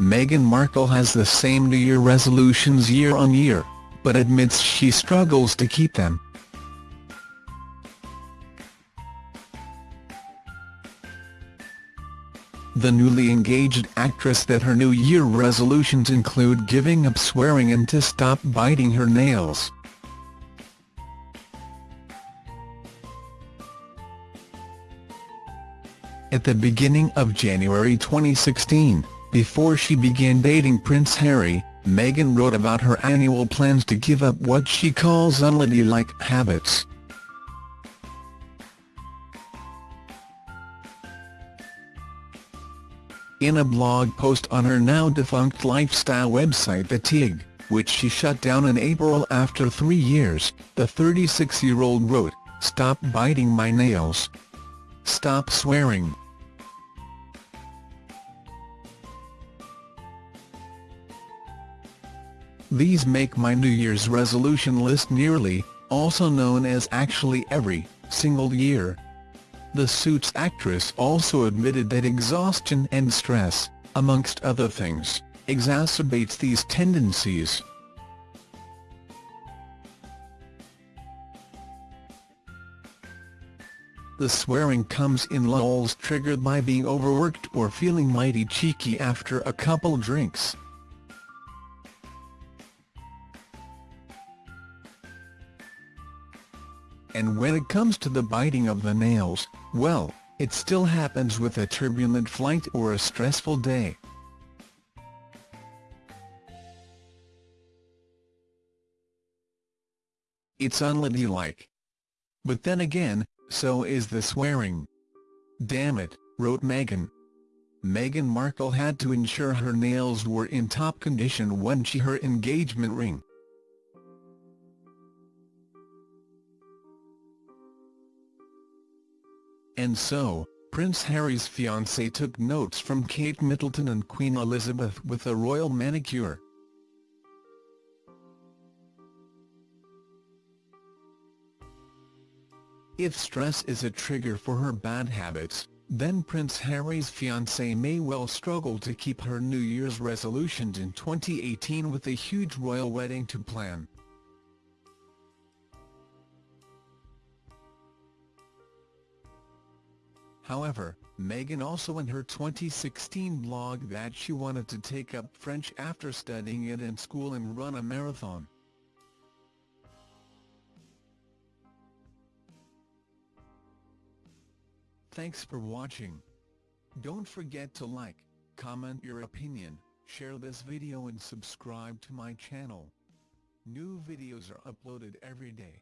Meghan Markle has the same New Year resolutions year on year, but admits she struggles to keep them. The newly engaged actress that her New Year resolutions include giving up swearing and to stop biting her nails. At the beginning of January 2016, before she began dating Prince Harry, Meghan wrote about her annual plans to give up what she calls unladylike habits. In a blog post on her now-defunct lifestyle website The Tig, which she shut down in April after three years, the 36-year-old wrote, Stop biting my nails. Stop swearing. These make my New Year's resolution list nearly, also known as actually every, single year. The Suits actress also admitted that exhaustion and stress, amongst other things, exacerbates these tendencies. The swearing comes in lulls triggered by being overworked or feeling mighty cheeky after a couple drinks. And when it comes to the biting of the nails, well, it still happens with a turbulent flight or a stressful day. It's unladylike. But then again, so is the swearing. Damn it, wrote Meghan. Meghan Markle had to ensure her nails were in top condition when she her engagement ring. And so, Prince Harry's fiancée took notes from Kate Middleton and Queen Elizabeth with a royal manicure. If stress is a trigger for her bad habits, then Prince Harry's fiancée may well struggle to keep her New Year's resolutions in 2018 with a huge royal wedding to plan. However, Meghan also in her 2016 blog that she wanted to take up French after studying it in school and run a marathon. Thanks for watching. Don't forget to like, comment your opinion, share this video and subscribe to my channel. New videos are uploaded every day.